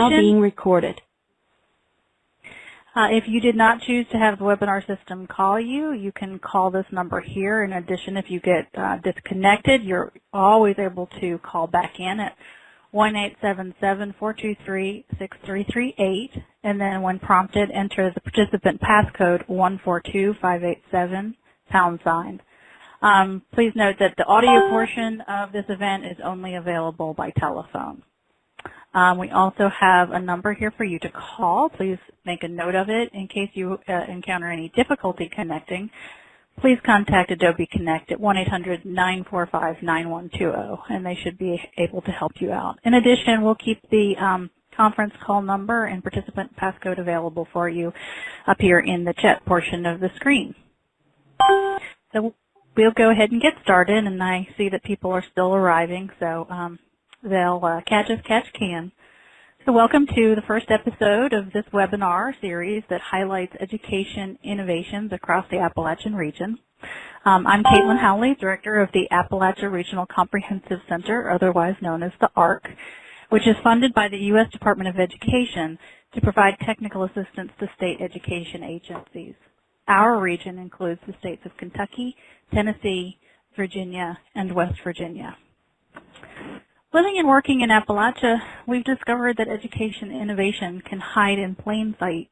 now being recorded. Uh, if you did not choose to have the webinar system call you, you can call this number here. In addition, if you get uh, disconnected, you're always able to call back in at 1-877-423-6338, and then when prompted, enter the participant passcode 142587 pound sign. Um, please note that the audio portion of this event is only available by telephone. Um, we also have a number here for you to call. Please make a note of it in case you uh, encounter any difficulty connecting. Please contact Adobe Connect at 1-800-945-9120 and they should be able to help you out. In addition, we'll keep the um, conference call number and participant passcode available for you up here in the chat portion of the screen. So we'll go ahead and get started and I see that people are still arriving so um, they'll uh, catch as catch can. So welcome to the first episode of this webinar series that highlights education innovations across the Appalachian region. Um, I'm Caitlin Howley, Director of the Appalachia Regional Comprehensive Center, otherwise known as the ARC, which is funded by the U.S. Department of Education to provide technical assistance to state education agencies. Our region includes the states of Kentucky, Tennessee, Virginia, and West Virginia. Living and working in Appalachia, we've discovered that education innovation can hide in plain sight.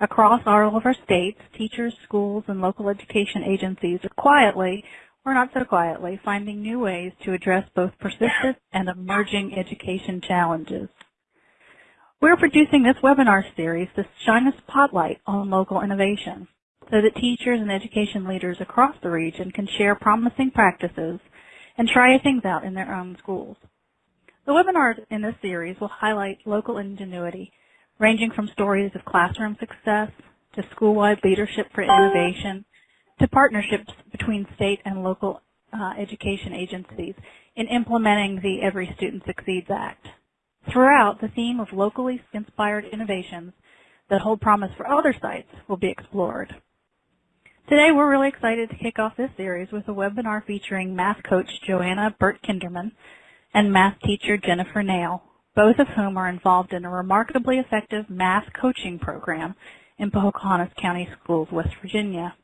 Across all of our states, teachers, schools, and local education agencies are quietly, or not so quietly, finding new ways to address both persistent and emerging education challenges. We're producing this webinar series to shine a spotlight on local innovation so that teachers and education leaders across the region can share promising practices and try things out in their own schools. The webinars in this series will highlight local ingenuity, ranging from stories of classroom success to school-wide leadership for innovation to partnerships between state and local uh, education agencies in implementing the Every Student Succeeds Act. Throughout, the theme of locally inspired innovations that hold promise for other sites will be explored. Today, we're really excited to kick off this series with a webinar featuring math coach Joanna Burt Kinderman and math teacher Jennifer Nail, both of whom are involved in a remarkably effective math coaching program in Pocahontas County Schools, West Virginia.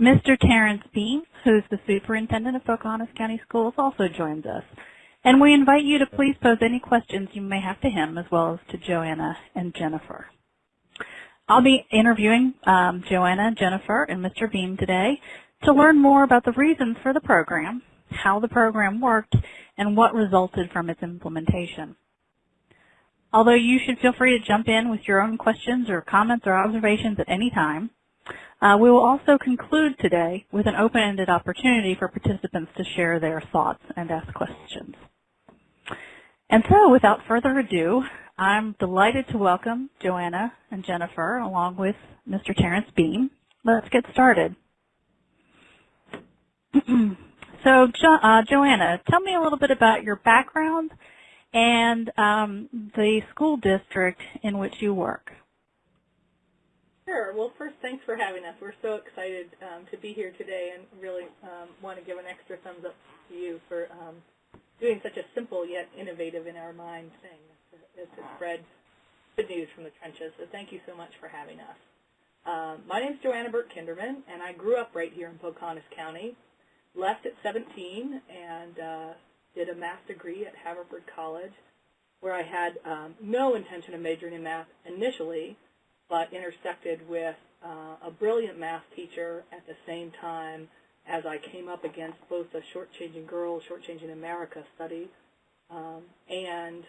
Mr. Terrence Beam, who's the superintendent of Pocahontas County Schools, also joins us. And we invite you to please pose any questions you may have to him as well as to Joanna and Jennifer. I'll be interviewing um, Joanna, Jennifer, and Mr. Beam today to learn more about the reasons for the program, how the program worked, and what resulted from its implementation. Although you should feel free to jump in with your own questions or comments or observations at any time, uh, we will also conclude today with an open-ended opportunity for participants to share their thoughts and ask questions. And so without further ado, I'm delighted to welcome Joanna and Jennifer along with Mr. Terrence Beam. Let's get started. So, jo uh, Joanna, tell me a little bit about your background and um, the school district in which you work. Sure. Well, first, thanks for having us. We're so excited um, to be here today and really um, want to give an extra thumbs up to you for um, doing such a simple yet innovative in our mind thing as to spread good news from the trenches. So thank you so much for having us. Uh, my name is Joanna Burt Kinderman, and I grew up right here in Pocahontas County left at 17 and uh, did a math degree at Haverford College where I had um, no intention of majoring in math initially, but intersected with uh, a brilliant math teacher at the same time as I came up against both the Shortchanging Girls, Shortchanging America study um, and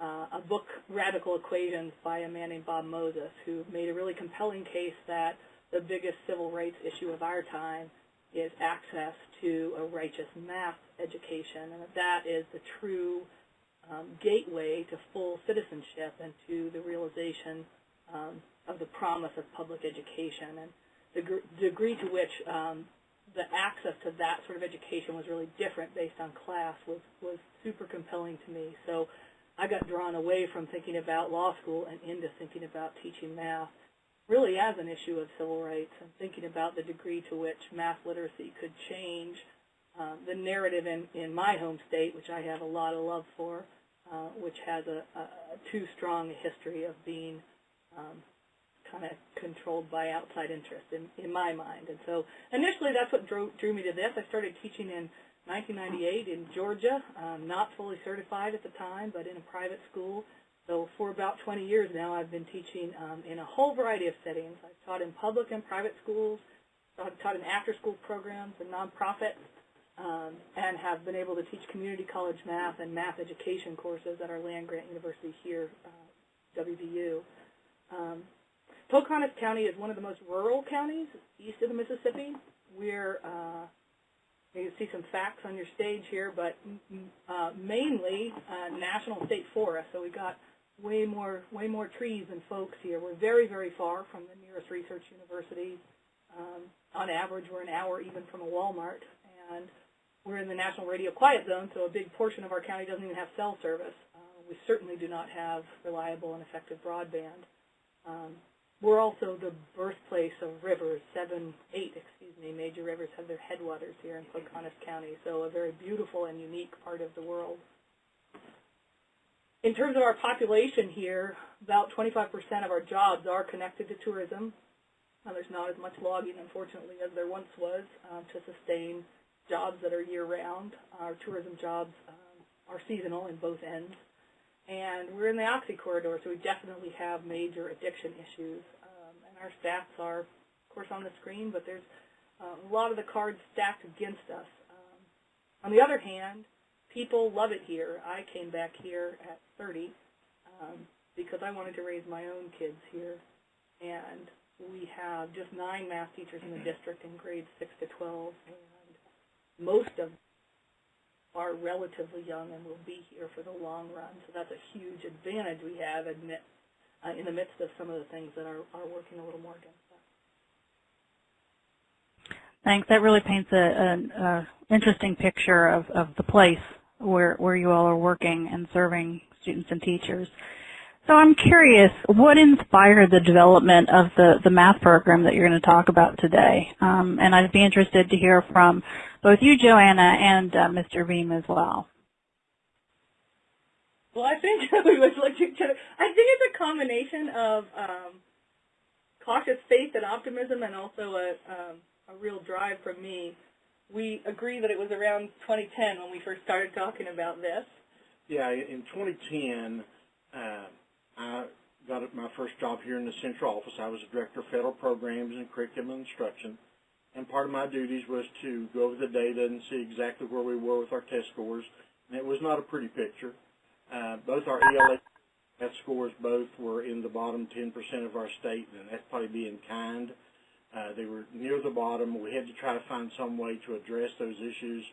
uh, a book, Radical Equations, by a man named Bob Moses, who made a really compelling case that the biggest civil rights issue of our time is access to a righteous math education, and that is the true um, gateway to full citizenship and to the realization um, of the promise of public education. And the degree to which um, the access to that sort of education was really different based on class was, was super compelling to me. So I got drawn away from thinking about law school and into thinking about teaching math really as an issue of civil rights and thinking about the degree to which math literacy could change um, the narrative in, in my home state, which I have a lot of love for, uh, which has a, a too strong history of being um, kind of controlled by outside interest in, in my mind. And so initially that's what drew, drew me to this. I started teaching in 1998 in Georgia, um, not fully certified at the time, but in a private school. So for about 20 years now, I've been teaching um, in a whole variety of settings. I've taught in public and private schools, I've taught in after-school programs and nonprofits, um, and have been able to teach community college math and math education courses at our land-grant university here, uh, WVU. Um, Pocahontas County is one of the most rural counties east of the Mississippi. We're uh, you can see some facts on your stage here, but uh, mainly uh, national state forest. So we got way more way more trees than folks here. We're very very far from the nearest research university. Um, on average, we're an hour even from a Walmart, and we're in the national radio quiet zone. So a big portion of our county doesn't even have cell service. Uh, we certainly do not have reliable and effective broadband. Um, we're also the birthplace of rivers. Seven, eight, excuse me, major rivers have their headwaters here in Pocahontas County, so a very beautiful and unique part of the world. In terms of our population here, about 25% of our jobs are connected to tourism. There's not as much logging, unfortunately, as there once was uh, to sustain jobs that are year-round. Our tourism jobs um, are seasonal in both ends. And we're in the Oxy corridor, so we definitely have major addiction issues. Um, and our stats are, of course, on the screen, but there's uh, a lot of the cards stacked against us. Um, on the other hand, people love it here. I came back here at 30 um, because I wanted to raise my own kids here. And we have just nine math teachers in the district in grades 6 to 12, and most of them are relatively young and will be here for the long run. So that's a huge advantage we have admit, uh, in the midst of some of the things that are, are working a little more against us. Thanks. That really paints an interesting picture of, of the place where, where you all are working and serving students and teachers. So I'm curious, what inspired the development of the, the math program that you're going to talk about today? Um, and I'd be interested to hear from both you, Joanna, and uh, Mr. Beam as well. Well, I think we would like to. I think it's a combination of um, cautious faith and optimism, and also a, um, a real drive from me. We agree that it was around 2010 when we first started talking about this. Yeah, in 2010, uh, I got my first job here in the central office. I was a director of federal programs and curriculum instruction and part of my duties was to go over the data and see exactly where we were with our test scores, and it was not a pretty picture. Uh, both our ELA test scores both were in the bottom 10% of our state, and that's probably being kind. Uh, they were near the bottom. We had to try to find some way to address those issues.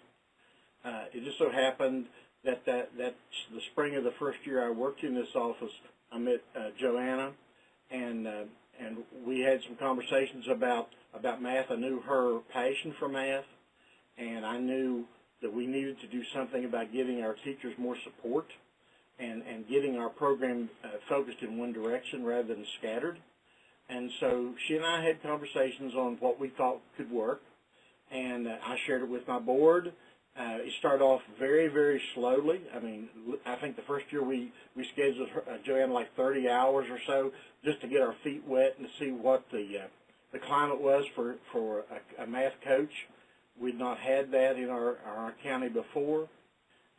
Uh, it just so happened that, that that the spring of the first year I worked in this office, I met uh, Joanna, and uh, and we had some conversations about about math. I knew her passion for math, and I knew that we needed to do something about giving our teachers more support and, and getting our program uh, focused in one direction rather than scattered. And so she and I had conversations on what we thought could work, and uh, I shared it with my board. Uh, it started off very, very slowly. I mean, I think the first year we, we scheduled her, uh, Joanne like 30 hours or so just to get our feet wet and see what the uh, the climate was for, for a, a math coach. We'd not had that in our, our county before.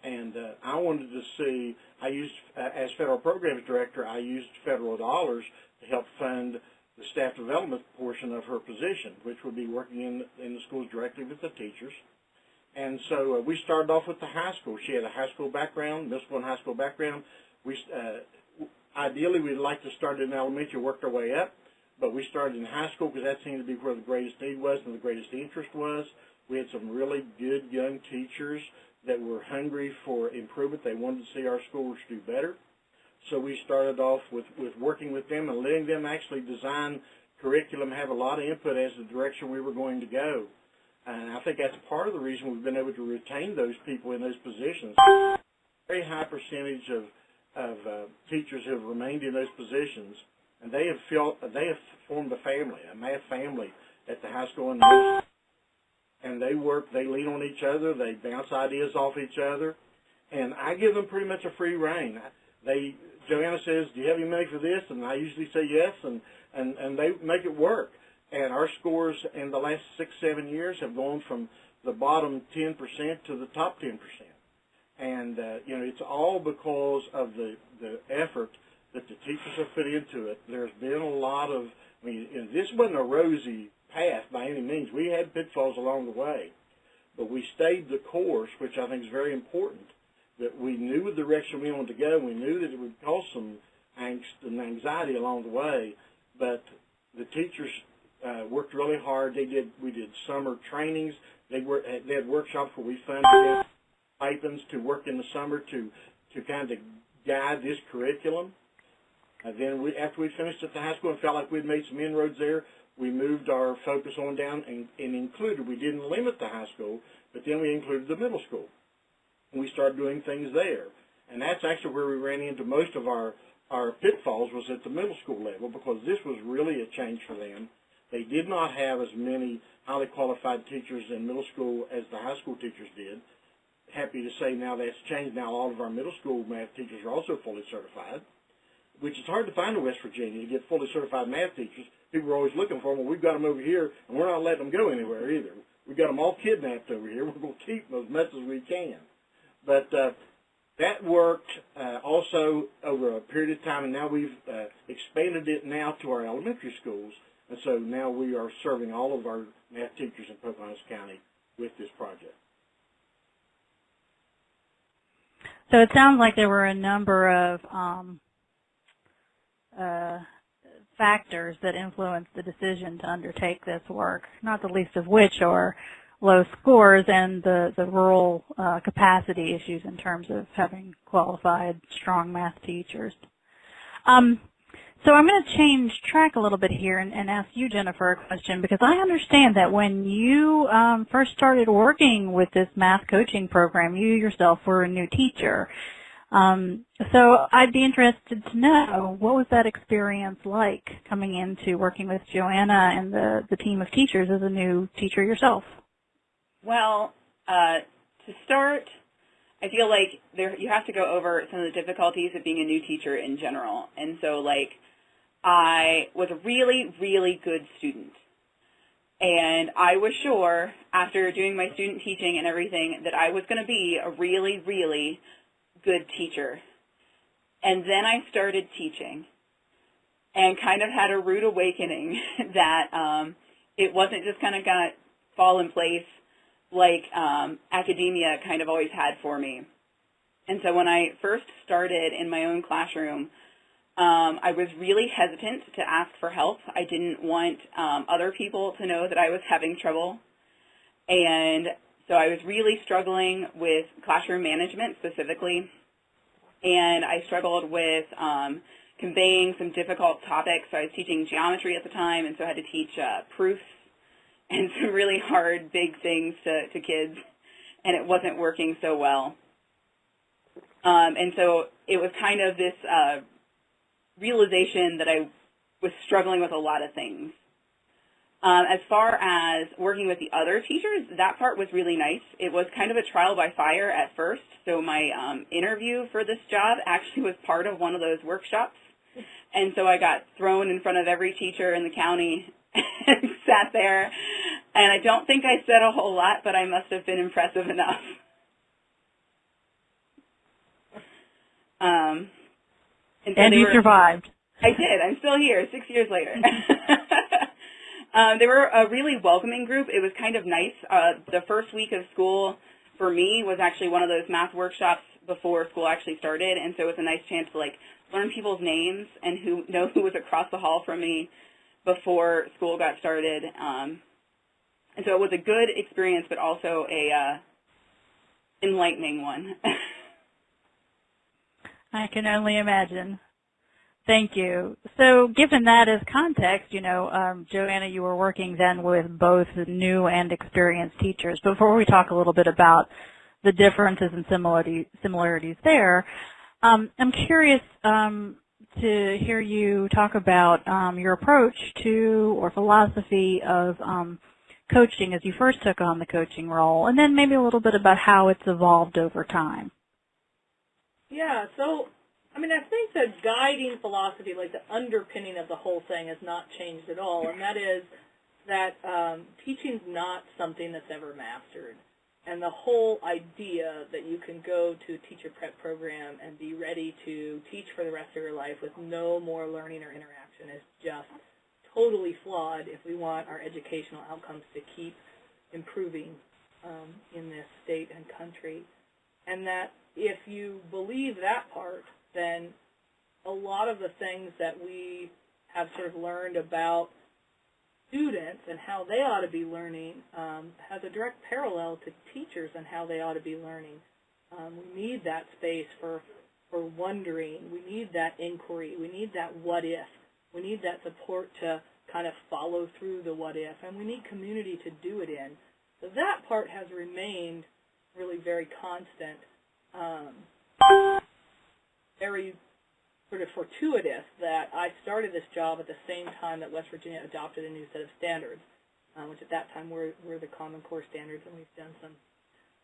And uh, I wanted to see, I used, uh, as federal programs director, I used federal dollars to help fund the staff development portion of her position, which would be working in, in the schools directly with the teachers. And so uh, we started off with the high school. She had a high school background, middle school and high school background. We uh, ideally we'd like to start in elementary, work our way up. But we started in high school because that seemed to be where the greatest need was and the greatest interest was. We had some really good young teachers that were hungry for improvement. They wanted to see our schools do better. So we started off with, with working with them and letting them actually design curriculum, have a lot of input as the direction we were going to go. And I think that's part of the reason we've been able to retain those people in those positions. Very high percentage of, of uh, teachers who have remained in those positions and they have felt they have formed a family, a math family at the high school and and they work, they lean on each other, they bounce ideas off each other, and I give them pretty much a free reign. They Joanna says, "Do you have any money for this?" And I usually say yes, and and and they make it work. And our scores in the last six seven years have gone from the bottom 10% to the top 10%. And uh, you know, it's all because of the the effort that the teachers have put into it. There's been a lot of, I mean, this wasn't a rosy path by any means. We had pitfalls along the way, but we stayed the course, which I think is very important. That we knew the direction we wanted to go. We knew that it would cause some angst and anxiety along the way, but the teachers uh, worked really hard. They did. We did summer trainings. They were. They had workshops where we funded stipends to work in the summer to to kind of guide this curriculum. And then we, after we finished at the high school and felt like we'd made some inroads there, we moved our focus on down and, and included, we didn't limit the high school, but then we included the middle school. And we started doing things there. And that's actually where we ran into most of our, our pitfalls was at the middle school level because this was really a change for them. They did not have as many highly qualified teachers in middle school as the high school teachers did. Happy to say now that's changed. Now all of our middle school math teachers are also fully certified which is hard to find in West Virginia to get fully certified math teachers. People are always looking for them. Well, we've got them over here, and we're not letting them go anywhere either. We've got them all kidnapped over here. We're going to keep them as much as we can. But uh, that worked uh, also over a period of time, and now we've uh, expanded it now to our elementary schools. And so now we are serving all of our math teachers in Pocahontas County with this project. So it sounds like there were a number of um, uh, factors that influenced the decision to undertake this work, not the least of which are low scores and the, the rural uh, capacity issues in terms of having qualified, strong math teachers. Um, so I'm going to change track a little bit here and, and, ask you, Jennifer, a question because I understand that when you um, first started working with this math coaching program, you yourself were a new teacher. Um, so I'd be interested to know what was that experience like coming into working with Joanna and the, the team of teachers as a new teacher yourself? Well, uh, to start, I feel like there you have to go over some of the difficulties of being a new teacher in general. And so like I was a really, really good student. And I was sure after doing my student teaching and everything that I was going to be a really, really good teacher. And then I started teaching and kind of had a rude awakening that um, it wasn't just kind of going to fall in place like um, academia kind of always had for me. And so when I first started in my own classroom, um, I was really hesitant to ask for help. I didn't want um, other people to know that I was having trouble. And so I was really struggling with classroom management specifically, and I struggled with um, conveying some difficult topics. So I was teaching geometry at the time, and so I had to teach uh, proofs and some really hard, big things to, to kids, and it wasn't working so well. Um, and so it was kind of this uh, realization that I was struggling with a lot of things. Um, as far as working with the other teachers, that part was really nice. It was kind of a trial by fire at first. So my um, interview for this job actually was part of one of those workshops. And so I got thrown in front of every teacher in the county and sat there. And I don't think I said a whole lot, but I must have been impressive enough. Um, and, so and you were, survived. I did. I'm still here six years later. Um, they were a really welcoming group. It was kind of nice. Uh, the first week of school for me was actually one of those math workshops before school actually started, and so it was a nice chance to like learn people's names and who know who was across the hall from me before school got started. Um, and so it was a good experience, but also a uh, enlightening one. I can only imagine. Thank you. So given that as context, you know, um, Joanna, you were working then with both new and experienced teachers. Before we talk a little bit about the differences and similarity, similarities there, um, I'm curious um, to hear you talk about um, your approach to or philosophy of um, coaching as you first took on the coaching role, and then maybe a little bit about how it's evolved over time. Yeah, so I mean, I think the guiding philosophy, like the underpinning of the whole thing, has not changed at all, and that is that um, teaching's not something that's ever mastered. And the whole idea that you can go to a teacher prep program and be ready to teach for the rest of your life with no more learning or interaction is just totally flawed if we want our educational outcomes to keep improving um, in this state and country. And that if you believe that part, then a lot of the things that we have sort of learned about students and how they ought to be learning um, has a direct parallel to teachers and how they ought to be learning. Um, we need that space for for wondering. We need that inquiry. We need that what if. We need that support to kind of follow through the what if, and we need community to do it in. So that part has remained really very constant. Um, very sort of fortuitous that I started this job at the same time that West Virginia adopted a new set of standards, um, which at that time were, were the Common Core standards, and we've done some,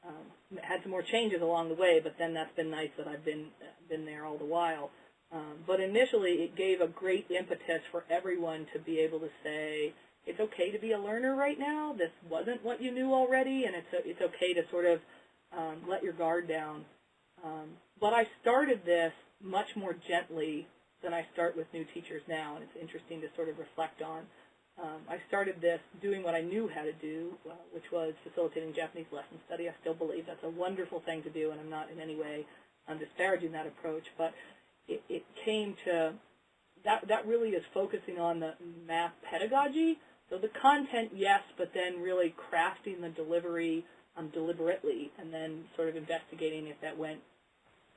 um, had some more changes along the way, but then that's been nice that I've been, been there all the while. Um, but initially, it gave a great impetus for everyone to be able to say, it's okay to be a learner right now. This wasn't what you knew already, and it's, it's okay to sort of um, let your guard down. Um, but I started this much more gently than I start with new teachers now, and it's interesting to sort of reflect on. Um, I started this doing what I knew how to do, uh, which was facilitating Japanese lesson study. I still believe that's a wonderful thing to do, and I'm not in any way um, disparaging that approach, but it, it came to, that, that really is focusing on the math pedagogy. So the content, yes, but then really crafting the delivery um, deliberately, and then sort of investigating if that went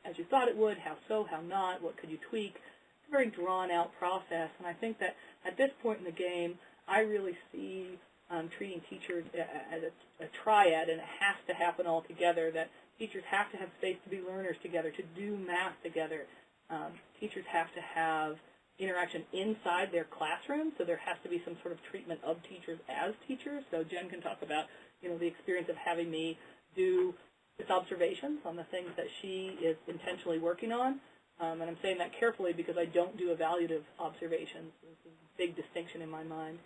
as you thought it would, how so, how not, what could you tweak. It's a very drawn-out process, and I think that at this point in the game, I really see um, treating teachers as a, a triad, and it has to happen all together, that teachers have to have space to be learners together, to do math together. Um, teachers have to have interaction inside their classroom, so there has to be some sort of treatment of teachers as teachers. So Jen can talk about, you know, the experience of having me do its observations on the things that she is intentionally working on. Um, and I'm saying that carefully because I don't do evaluative observations. This is a big distinction in my mind.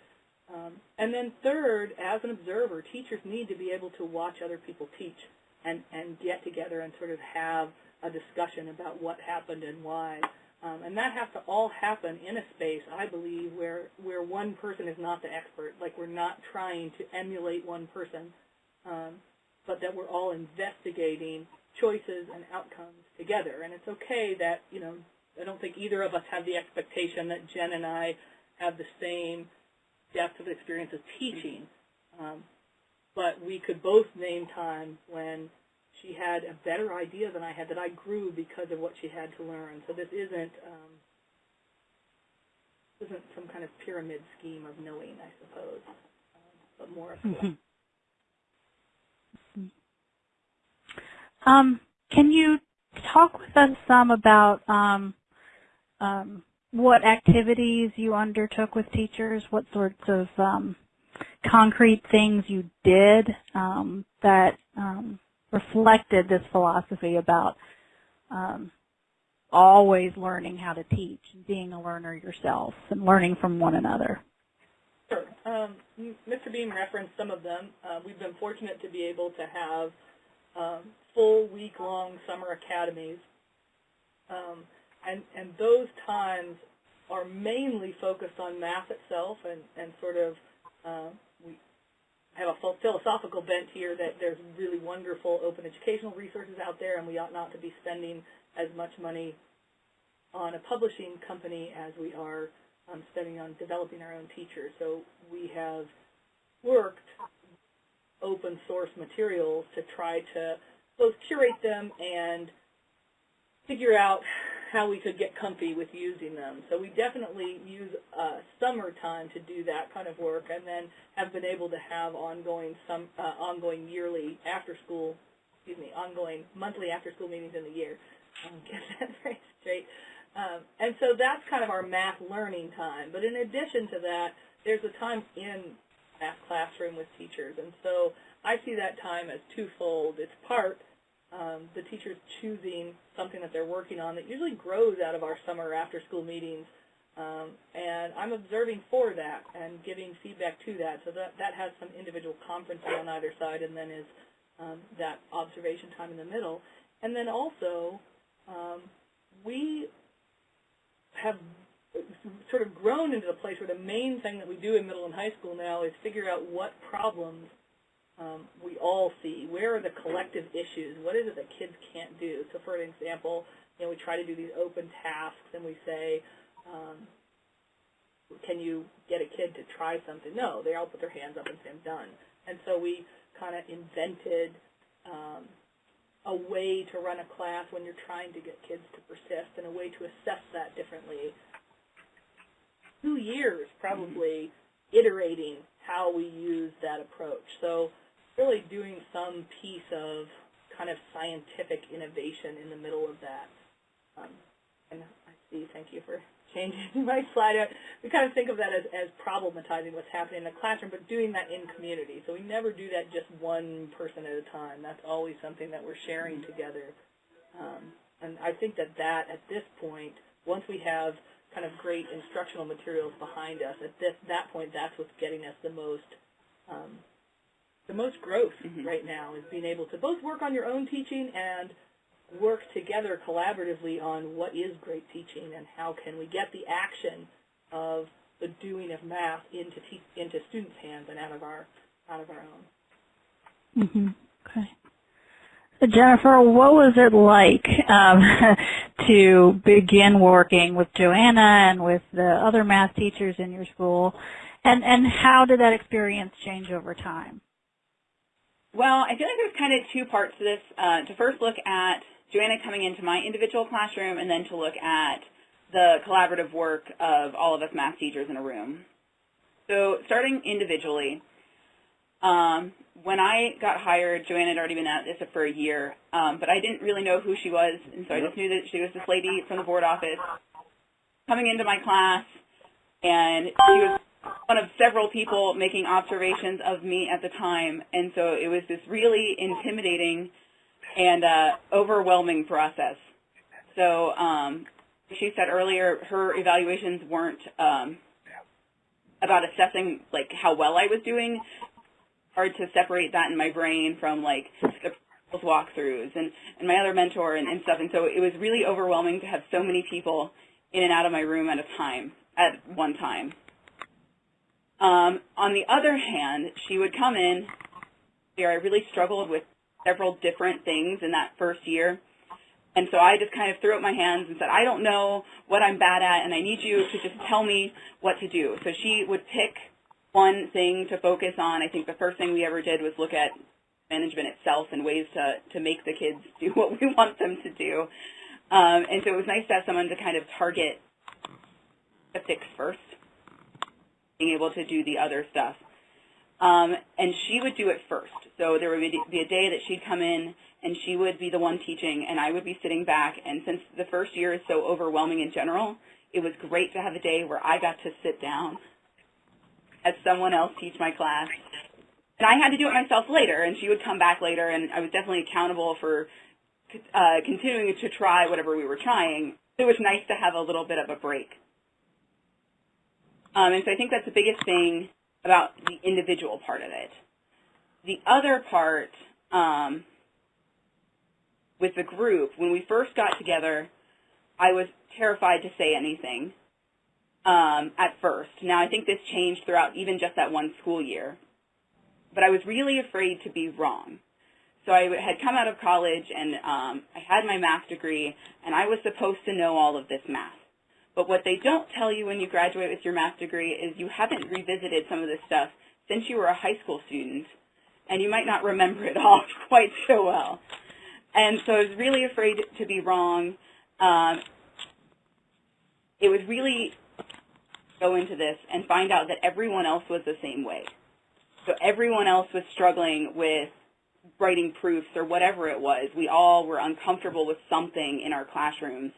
Um, and then third, as an observer, teachers need to be able to watch other people teach and, and get together and sort of have a discussion about what happened and why. Um, and that has to all happen in a space, I believe, where, where one person is not the expert. Like we're not trying to emulate one person. Um, but that we're all investigating choices and outcomes together. And it's okay that, you know, I don't think either of us have the expectation that Jen and I have the same depth of experience of teaching. Um, but we could both name times when she had a better idea than I had, that I grew because of what she had to learn. So this isn't um, isn't some kind of pyramid scheme of knowing, I suppose, um, but more of mm -hmm. Um, can you talk with us some about um, um, what activities you undertook with teachers, what sorts of um, concrete things you did um, that um, reflected this philosophy about always learning how to teach and being a learner yourself and learning from one another? Sure. Mr. Beam referenced some of them. Uh, we've been fortunate to be able to have um, full week-long summer academies. Um, and, and those times are mainly focused on math itself and, and sort of, uh, we have a philosophical bent here that there's really wonderful open educational resources out there and we ought not to be spending as much money on a publishing company as we are um, spending on developing our own teachers. So we have worked open source materials to try to both curate them and figure out how we could get comfy with using them. So we definitely use uh, summertime to do that kind of work, and then have been able to have ongoing some uh, ongoing yearly after school, excuse me, ongoing monthly after school meetings in the year. Get that very straight. Um, and so that's kind of our math learning time. But in addition to that, there's a time in math classroom with teachers, and so I see that time as twofold. It's part um, the teachers choosing something that they're working on that usually grows out of our summer after school meetings. Um, and I'm observing for that and giving feedback to that. So that, that has some individual conferencing on either side and then is um, that observation time in the middle. And then also, um, we have sort of grown into the place where the main thing that we do in middle and high school now is figure out what problems um, we all see. Where are the collective issues? What is it that kids can't do? So for an example, you know, we try to do these open tasks and we say, um, can you get a kid to try something? No, they all put their hands up and say, I'm done. And so we kind of invented um, a way to run a class when you're trying to get kids to persist and a way to assess that differently. Two years probably iterating how we use that approach. So really doing some piece of kind of scientific innovation in the middle of that. Um, and I see, thank you for changing my slide. We kind of think of that as, as problematizing what's happening in the classroom, but doing that in community. So we never do that just one person at a time. That's always something that we're sharing together. Um, and I think that that, at this point, once we have kind of great instructional materials behind us, at this, that point, that's what's getting us the most um, the most growth mm -hmm. right now is being able to both work on your own teaching and work together collaboratively on what is great teaching and how can we get the action of the doing of math into into students' hands and out of our out of our own. Mm -hmm. Okay. Jennifer, what was it like um, to begin working with Joanna and with the other math teachers in your school, and and how did that experience change over time? Well, I feel like there's kind of two parts to this. Uh, to first look at Joanna coming into my individual classroom and then to look at the collaborative work of all of us math teachers in a room. So starting individually, um, when I got hired, Joanna had already been at this for a year, um, but I didn't really know who she was, and so I just knew that she was this lady from the board office coming into my class, and she was one of several people making observations of me at the time, and so it was this really intimidating and uh, overwhelming process. So um, she said earlier her evaluations weren't um, about assessing like how well I was doing. Hard to separate that in my brain from like the walkthroughs and, and my other mentor and, and stuff. And so it was really overwhelming to have so many people in and out of my room at a time, at one time. Um, on the other hand, she would come in, I really struggled with several different things in that first year. And so I just kind of threw up my hands and said, I don't know what I'm bad at, and I need you to just tell me what to do. So she would pick one thing to focus on. I think the first thing we ever did was look at management itself and ways to, to make the kids do what we want them to do. Um, and so it was nice to have someone to kind of target fix first being able to do the other stuff. Um, and she would do it first. So there would be a day that she'd come in and she would be the one teaching and I would be sitting back. And since the first year is so overwhelming in general, it was great to have a day where I got to sit down as someone else teach my class. And I had to do it myself later, and she would come back later, and I was definitely accountable for uh, continuing to try whatever we were trying. It was nice to have a little bit of a break. Um, and so I think that's the biggest thing about the individual part of it. The other part um, with the group, when we first got together, I was terrified to say anything um, at first. Now, I think this changed throughout even just that one school year. But I was really afraid to be wrong. So I had come out of college and um, I had my math degree, and I was supposed to know all of this math. But what they don't tell you when you graduate with your math degree is you haven't revisited some of this stuff since you were a high school student, and you might not remember it all quite so well. And so I was really afraid to be wrong. Um, it was really go into this and find out that everyone else was the same way. So everyone else was struggling with writing proofs or whatever it was. We all were uncomfortable with something in our classrooms.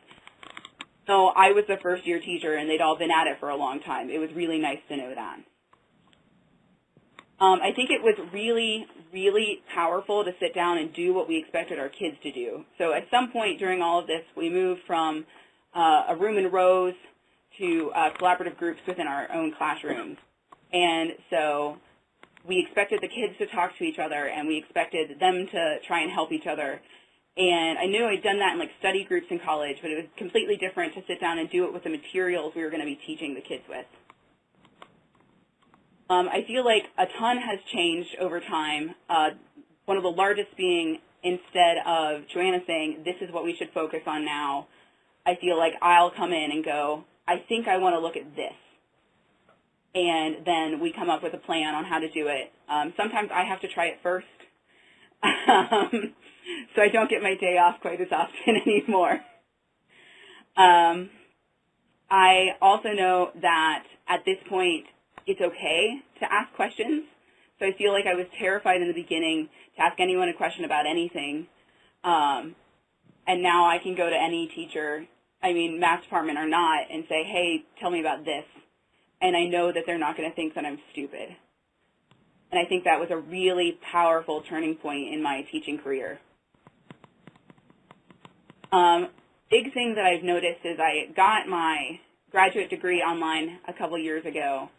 So I was the first year teacher and they'd all been at it for a long time. It was really nice to know that. Um, I think it was really, really powerful to sit down and do what we expected our kids to do. So at some point during all of this, we moved from uh, a room in rows to uh, collaborative groups within our own classrooms. And so we expected the kids to talk to each other and we expected them to try and help each other. And I knew I'd done that in like study groups in college, but it was completely different to sit down and do it with the materials we were going to be teaching the kids with. Um, I feel like a ton has changed over time. Uh, one of the largest being instead of Joanna saying, this is what we should focus on now, I feel like I'll come in and go, I think I want to look at this. And then we come up with a plan on how to do it. Um, sometimes I have to try it first. um, so I don't get my day off quite as often anymore. Um, I also know that at this point, it's okay to ask questions. So I feel like I was terrified in the beginning to ask anyone a question about anything. Um, and now I can go to any teacher, I mean, math department or not, and say, hey, tell me about this. And I know that they're not going to think that I'm stupid. And I think that was a really powerful turning point in my teaching career. Um, big thing that I've noticed is I got my graduate degree online a couple years ago,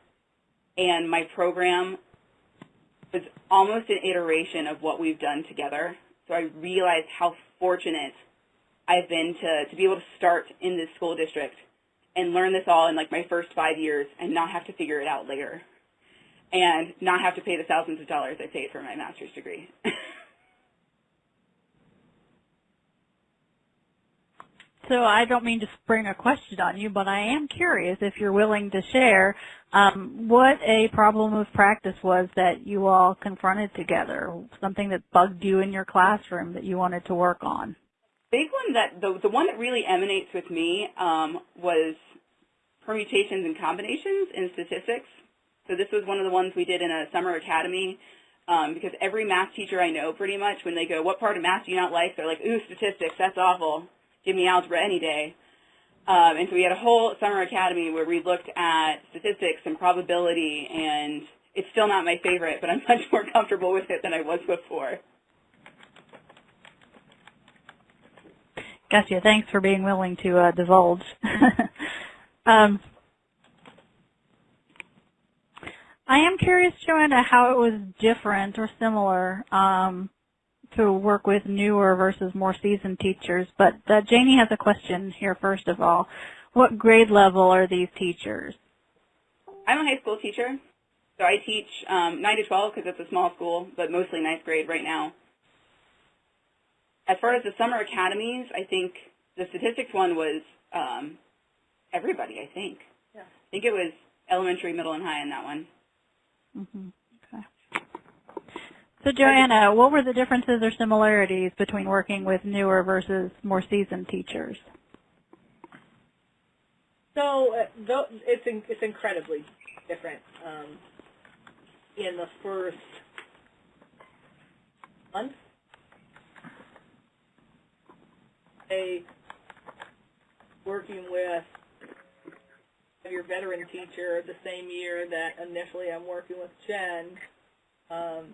and my program was almost an iteration of what we've done together. So I realized how fortunate I've been to, to be able to start in this school district and learn this all in like my first five years and not have to figure it out later and not have to pay the thousands of dollars I paid for my master's degree. So I don't mean to spring a question on you, but I am curious if you're willing to share um, what a problem of practice was that you all confronted together, something that bugged you in your classroom that you wanted to work on. Big one that the the one that really emanates with me um, was permutations and combinations in statistics. So this was one of the ones we did in a summer academy um, because every math teacher I know pretty much when they go, what part of math do you not like? They're like, ooh, statistics, that's awful give me algebra any day. Um, and so we had a whole summer academy where we looked at statistics and probability, and it's still not my favorite, but I'm much more comfortable with it than I was before. Gotcha. Thanks for being willing to uh, divulge. um, I am curious, Joanna, how it was different or similar um, to work with newer versus more seasoned teachers. But uh, Janie has a question here first of all. What grade level are these teachers? I'm a high school teacher. So I teach um, 9 to 12 because it's a small school, but mostly ninth grade right now. As far as the summer academies, I think the statistics one was um, everybody, I think. Yeah. I think it was elementary, middle, and high in that one. Mm -hmm. So Joanna, what were the differences or similarities between working with newer versus more seasoned teachers? So uh, it's it's incredibly different. Um, in the first month, a working with your veteran teacher the same year that initially I'm working with Jen. Um,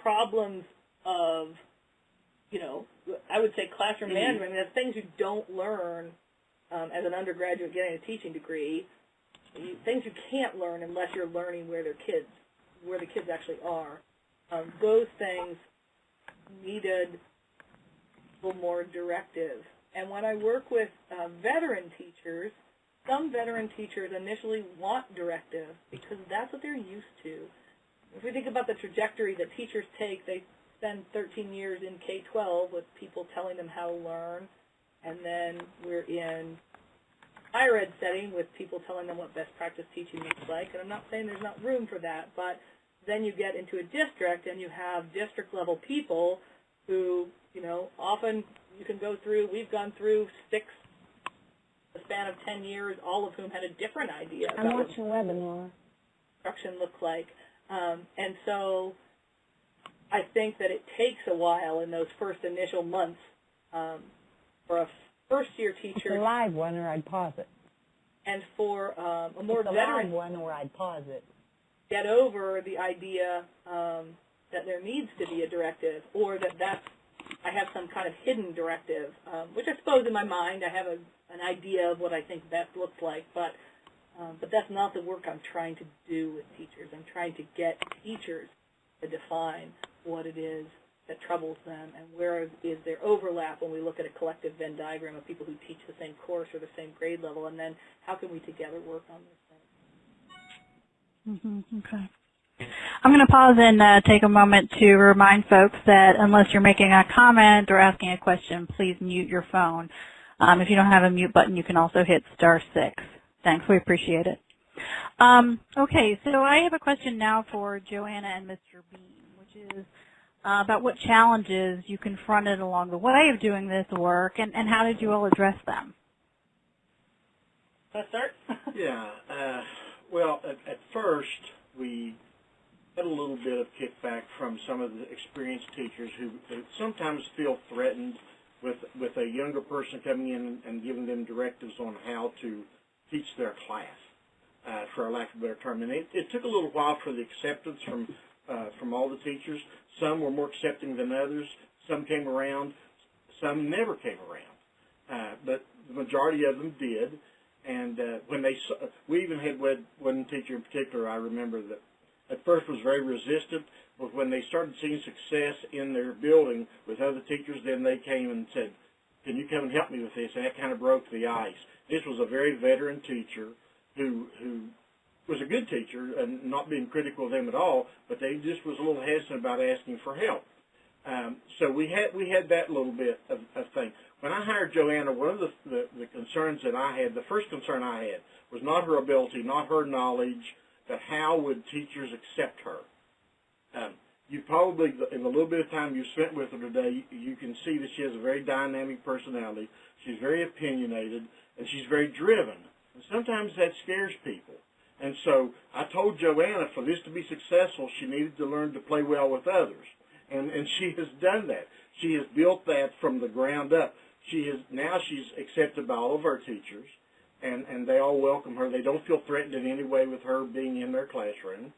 problems of, you know, I would say classroom mm -hmm. management. I mean, the things you don't learn um, as an undergraduate getting a teaching degree, you, things you can't learn unless you're learning where their kids, where the kids actually are. Um, those things needed more directive. And when I work with uh, veteran teachers, some veteran teachers initially want directive because that's what they're used to if we think about the trajectory that teachers take, they spend 13 years in K-12 with people telling them how to learn, and then we're in higher ed setting with people telling them what best practice teaching looks like. And I'm not saying there's not room for that, but then you get into a district and you have district level people who, you know, often you can go through, we've gone through six, the span of 10 years, all of whom had a different idea I'm about watching what webinar. instruction looked like. Um, and so I think that it takes a while in those first initial months um, for a first-year teacher. It's a live one, or I'd pause it. and for um, a more it's a veteran one, or I'd pause it. get over the idea um, that there needs to be a directive or that that's I have some kind of hidden directive, um, which I suppose in my mind I have a, an idea of what I think best looks like, but um, but that's not the work I'm trying to do with teachers. I'm trying to get teachers to define what it is that troubles them and where is there overlap when we look at a collective Venn diagram of people who teach the same course or the same grade level, and then how can we together work on those things. hmm Okay. I'm going to pause and uh, take a moment to remind folks that unless you're making a comment or asking a question, please mute your phone. Um, if you don't have a mute button, you can also hit star six. Thanks, we appreciate it. Um, okay, so I have a question now for Joanna and Mr. Beam, which is uh, about what challenges you confronted along the way of doing this work, and, and how did you all address them? Let's start. Yeah. Uh, well, at, at first, we had a little bit of kickback from some of the experienced teachers who, sometimes feel threatened with with a younger person coming in and giving them directives on how to teach their class, uh, for lack of a better term. And it, it took a little while for the acceptance from uh, from all the teachers. Some were more accepting than others. Some came around. Some never came around. Uh, but the majority of them did. And uh, when they, saw, we even had one teacher in particular. I remember that at first was very resistant, but when they started seeing success in their building with other teachers, then they came and said, "Can you come and help me with this?" And that kind of broke the ice. This was a very veteran teacher who who was a good teacher and not being critical of them at all, but they just was a little hesitant about asking for help. Um, so we had we had that little bit of, of thing. When I hired Joanna, one of the, the the concerns that I had, the first concern I had, was not her ability, not her knowledge, but how would teachers accept her. Um, you probably, in the little bit of time you spent with her today, you can see that she has a very dynamic personality. She's very opinionated, and she's very driven. And sometimes that scares people. And so I told Joanna for this to be successful, she needed to learn to play well with others. And, and she has done that. She has built that from the ground up. She is now she's accepted by all of our teachers, and, and they all welcome her. They don't feel threatened in any way with her being in their classroom.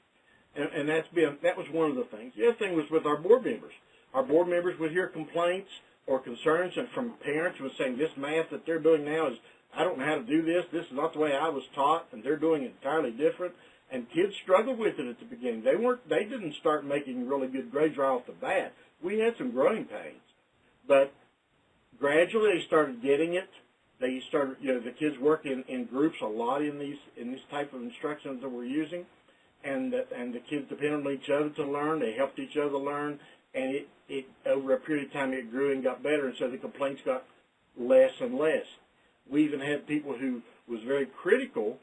And, and that's been that was one of the things. The other thing was with our board members. Our board members would hear complaints or concerns from parents who were saying this math that they're doing now is I don't know how to do this. This is not the way I was taught, and they're doing it entirely different. And kids struggled with it at the beginning. They weren't. They didn't start making really good grades right off the bat. We had some growing pains, but gradually they started getting it. They started. You know, the kids work in, in groups a lot in these in this type of instructions that we're using, and the, and the kids depend on each other to learn. They helped each other learn, and it it over a period of time it grew and got better, and so the complaints got less and less. We even had people who was very critical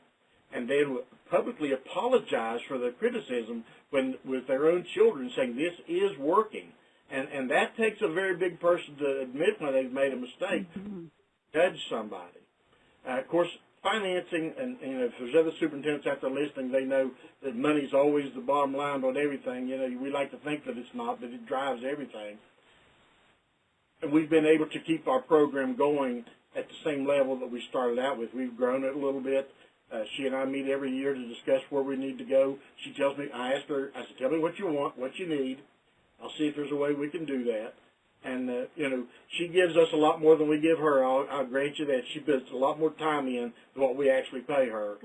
and then publicly apologized for the criticism when with their own children saying this is working. And and that takes a very big person to admit when they've made a mistake, Mm-hmm. Judge somebody. Uh, of course, financing, and you know, if there's other superintendents out there listening, they know that money's always the bottom line on everything. You know, we like to think that it's not, but it drives everything. And we've been able to keep our program going at the same level that we started out with. We've grown it a little bit. Uh, she and I meet every year to discuss where we need to go. She tells me, I ask her, I said, tell me what you want, what you need. I'll see if there's a way we can do that. And, uh, you know, she gives us a lot more than we give her. I'll, I'll grant you that. She puts a lot more time in than what we actually pay her.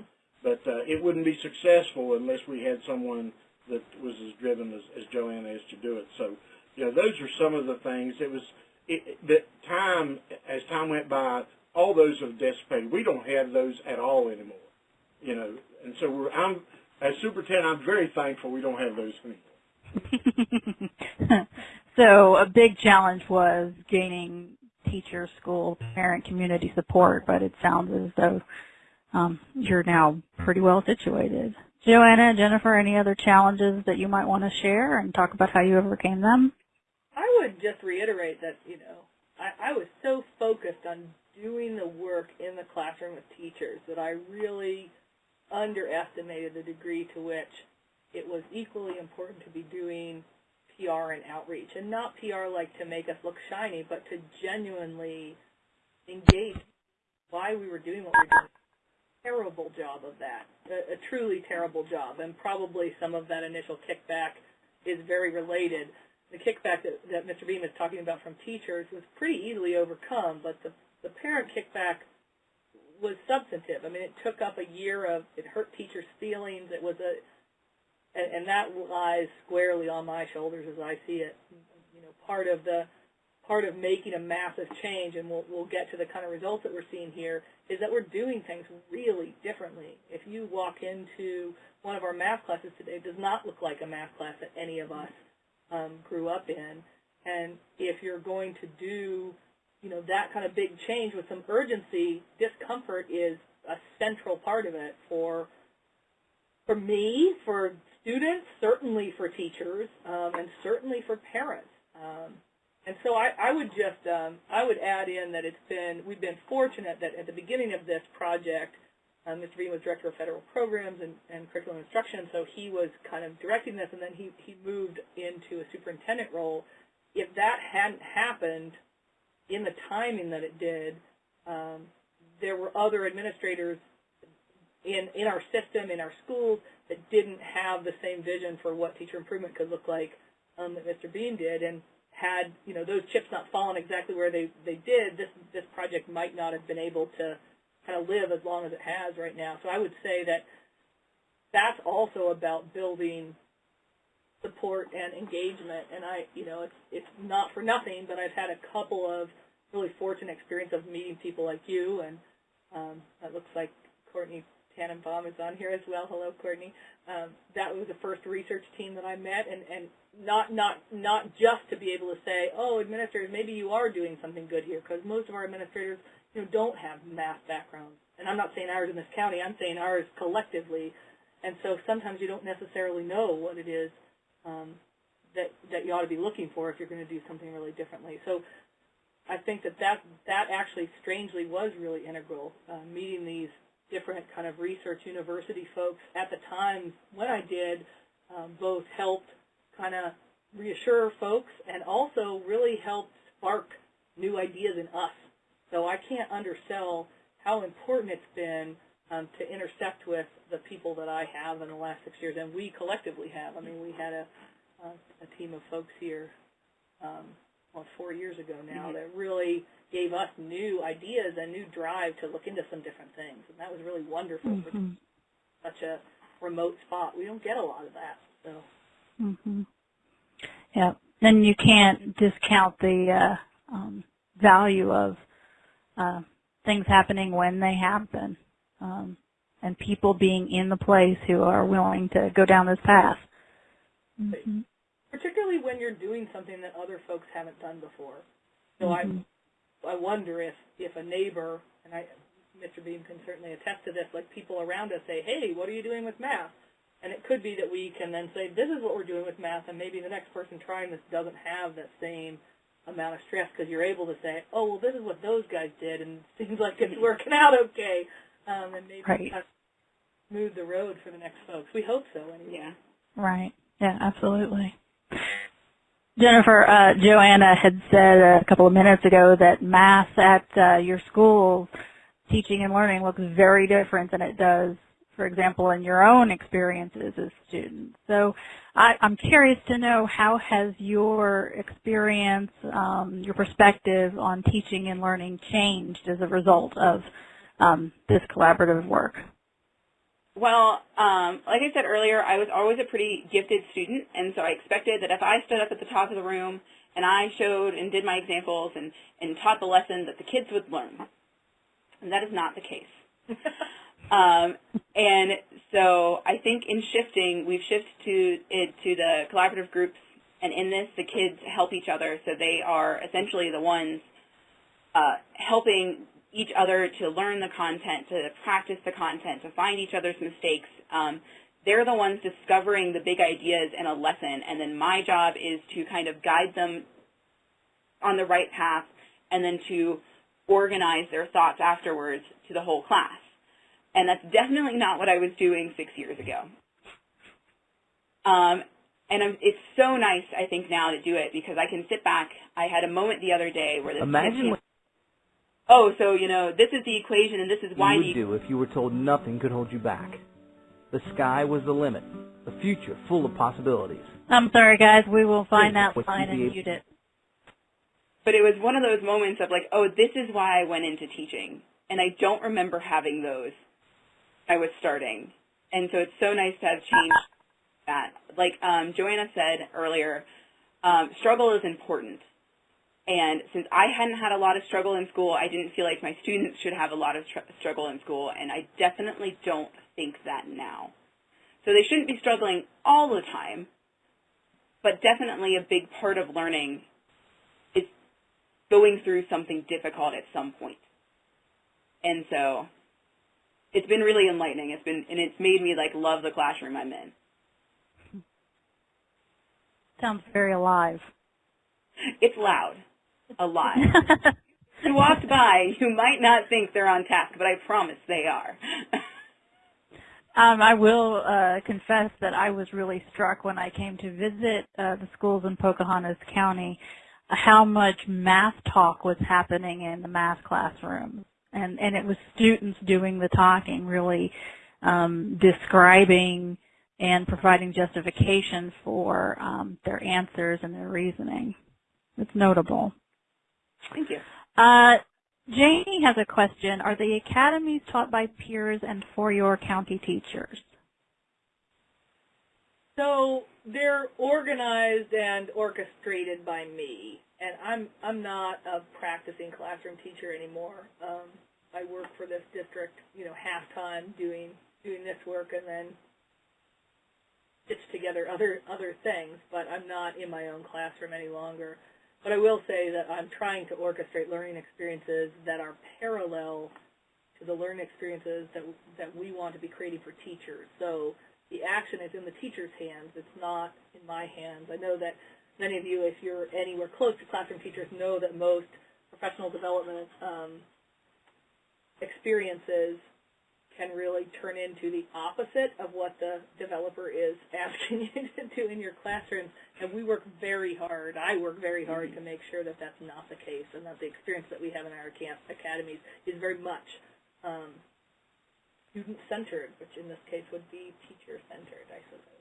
But uh, it wouldn't be successful unless we had someone that was as driven as, as Joanna is to do it. So, you know, those are some of the things. It was it, that time, as time went by, all those have dissipated. We don't have those at all anymore. You know, and so we're, I'm, as superintendent, I'm very thankful we don't have those anymore. so a big challenge was gaining teacher, school, parent, community support, but it sounds as though um, you're now pretty well situated. Joanna, Jennifer, any other challenges that you might want to share and talk about how you overcame them? I would just reiterate that, you know, I, I was so focused on doing the work in the classroom with teachers that I really underestimated the degree to which it was equally important to be doing PR and outreach. And not PR like to make us look shiny, but to genuinely engage why we were doing what we were doing. terrible job of that, a, a truly terrible job, and probably some of that initial kickback is very related. The kickback that, that Mr. Beam is talking about from teachers was pretty easily overcome, but the, the parent kickback was substantive. I mean, it took up a year of, it hurt teachers' feelings. It was a, and, and that lies squarely on my shoulders as I see it. You know, part of the, part of making a massive change, and we'll, we'll get to the kind of results that we're seeing here, is that we're doing things really differently. If you walk into one of our math classes today, it does not look like a math class that any of us um, grew up in. And if you're going to do, you know, that kind of big change with some urgency, discomfort is a central part of it for for me, for students, certainly for teachers, um, and certainly for parents. Um, and so I, I would just, um, I would add in that it's been, we've been fortunate that at the beginning of this project, um, Mr. Beam was Director of Federal Programs and, and Curriculum Instruction, so he was kind of directing this, and then he, he moved into a superintendent role. If that hadn't happened in the timing that it did, um, there were other administrators in, in our system, in our schools, that didn't have the same vision for what teacher improvement could look like um, that Mr. Beam did. And had you know those chips not fallen exactly where they they did, this this project might not have been able to kind of live as long as it has right now. So I would say that that's also about building support and engagement. And I you know it's it's not for nothing, but I've had a couple of really fortunate experience of meeting people like you, and um, that looks like Courtney Tannenbaum is on here as well. Hello, Courtney. Um, that was the first research team that I met, and, and not not not just to be able to say, oh, administrators, maybe you are doing something good here, because most of our administrators, you know, don't have math backgrounds. And I'm not saying ours in this county. I'm saying ours collectively. And so sometimes you don't necessarily know what it is um, that that you ought to be looking for if you're going to do something really differently. So I think that that, that actually strangely was really integral, uh, meeting these different kind of research university folks at the time when I did um, both helped kind of reassure folks and also really helped spark new ideas in us. So I can't undersell how important it's been um, to intersect with the people that I have in the last six years, and we collectively have. I mean, we had a, a, a team of folks here, um, four years ago now, mm -hmm. that really gave us new ideas and new drive to look into some different things, and that was really wonderful mm -hmm. for mm-hmm. such a remote spot. We don't get a lot of that, so. Mm-hmm. Yeah, and you can't discount the uh, um, value of uh, things happening when they happen, um, and people being in the place who are willing to go down this path. Mm-hmm. Particularly when you're doing something that other folks haven't done before. So mm-hmm. I, I wonder if if a neighbor, and I, Mr. Beam can certainly attest to this, like people around us say, "Hey, what are you doing with math?" And it could be that we can then say, this is what we're doing with math, and maybe the next person trying this doesn't have that same amount of stress because you're able to say, oh, well, this is what those guys did, and it seems like it's working out okay. Um, and maybe right. smooth the road for the next folks. We hope so, anyway. Yeah. Right. Yeah, absolutely. Jennifer, uh, Joanna had said a couple of minutes ago that math at uh, your school, teaching and learning, looks very different than it does for example, in your own experiences as students. So I, am curious to know how has your experience, um, your perspective on teaching and learning changed as a result of um, this collaborative work? Well, um, like I said earlier, I was always a pretty gifted student, and so I expected that if I stood up at the top of the room and I showed and did my examples and, and taught the lesson that the kids would learn. And that is not the case. Um, and so I think in shifting, we've shifted to it to the collaborative groups, and in this, the kids help each other. So they are essentially the ones uh, helping each other to learn the content, to practice the content, to find each other's mistakes. Um, they're the ones discovering the big ideas in a lesson, and then my job is to kind of guide them on the right path and then to organize their thoughts afterwards to the whole class. And that's definitely not what I was doing six years ago. Um, and I'm, it's so nice, I think, now to do it because I can sit back. I had a moment the other day where this Imagine oh, so, you know, this is the equation and this is why you would you do if you were told nothing could hold you back. The sky was the limit, the future full of possibilities. I'm sorry, guys. We will find that line and be able- mute it. But it was one of those moments of like, oh, this is why I went into teaching. And I don't remember having those. I was starting. And so it's so nice to have changed that. Like um, Joanna said earlier, um, struggle is important. And since I hadn't had a lot of struggle in school, I didn't feel like my students should have a lot of tr- struggle in school. And I definitely don't think that now. So they shouldn't be struggling all the time, but definitely a big part of learning is going through something difficult at some point. And so it's been really enlightening. It's been and it's made me like love the classroom I'm in. Sounds very alive. It's loud. A lot. you walked by, you might not think they're on task, but I promise they are. Um, I will uh, confess that I was really struck when I came to visit uh, the schools in Pocahontas County how much math talk was happening in the math classrooms. And, and it was students doing the talking, really um, describing and providing justification for um, their answers and their reasoning. It's notable. Thank you. Uh, Janie has a question. Are the academies taught by peers and for your county teachers? So they're organized and orchestrated by me, and I'm I'm not a practicing classroom teacher anymore. Um, I work for this district, you know, half time doing doing this work, and then stitch together other other things. But I'm not in my own classroom any longer. But I will say that I'm trying to orchestrate learning experiences that are parallel to the learning experiences that that we want to be creating for teachers. So the action is in the teacher's hands. It's not in my hands. I know that many of you, if you're anywhere close to classroom teachers, know that most professional development um, experiences can really turn into the opposite of what the developer is asking you to do in your classroom. And we work very hard. I work very hard to make sure that that's not the case and that the experience that we have in our camp academies is very much um, student-centered, which in this case would be teacher-centered, I suppose.